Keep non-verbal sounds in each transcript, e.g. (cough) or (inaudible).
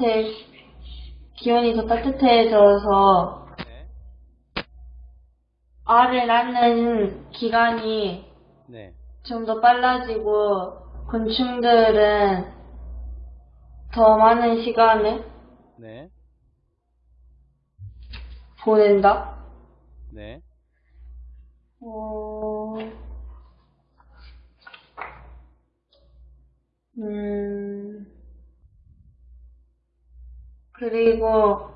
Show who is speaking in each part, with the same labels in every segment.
Speaker 1: 따뜻해, 기온이 더 따뜻해져서
Speaker 2: 네.
Speaker 1: 알을 낳는 기간이
Speaker 2: 네.
Speaker 1: 좀 더 빨라지고 곤충들은 더 많은 시간을
Speaker 2: 네.
Speaker 1: 보낸다.
Speaker 2: 네.
Speaker 1: 어, 음, 그리고,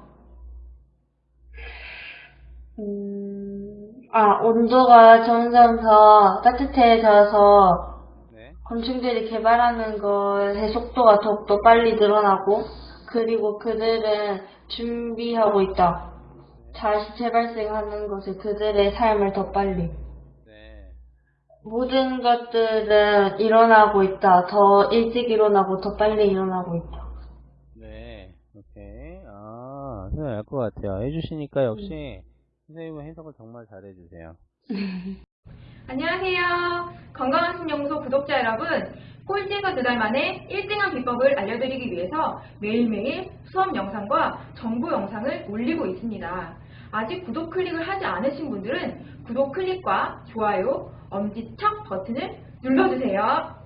Speaker 1: 음, 아, 온도가 점점 더 따뜻해져서
Speaker 2: 네.
Speaker 1: 곤충들이 개발하는 것의 속도가 더욱더 빨리 늘어나고, 그리고 그들은 준비하고 있다. 다시 재발생하는 것을 그들의 삶을 더 빨리.
Speaker 2: 네.
Speaker 1: 모든 것들은 일어나고 있다. 더 일찍 일어나고 더 빨리 일어나고 있다.
Speaker 2: 네. 오케이. 아, 선생님 알 것 같아요. 해주시니까 역시 선생님은 해석을 정말 잘해주세요. (laughs)
Speaker 3: 안녕하세요. 건강한 신연구소 구독자 여러분. 꼴찌에서 두 달 만에 1등한 비법을 알려드리기 위해서 매일매일 수업 영상과 정보 영상을 올리고 있습니다. 아직 구독 클릭을 하지 않으신 분들은 구독 클릭과 좋아요, 엄지척 버튼을 눌러주세요.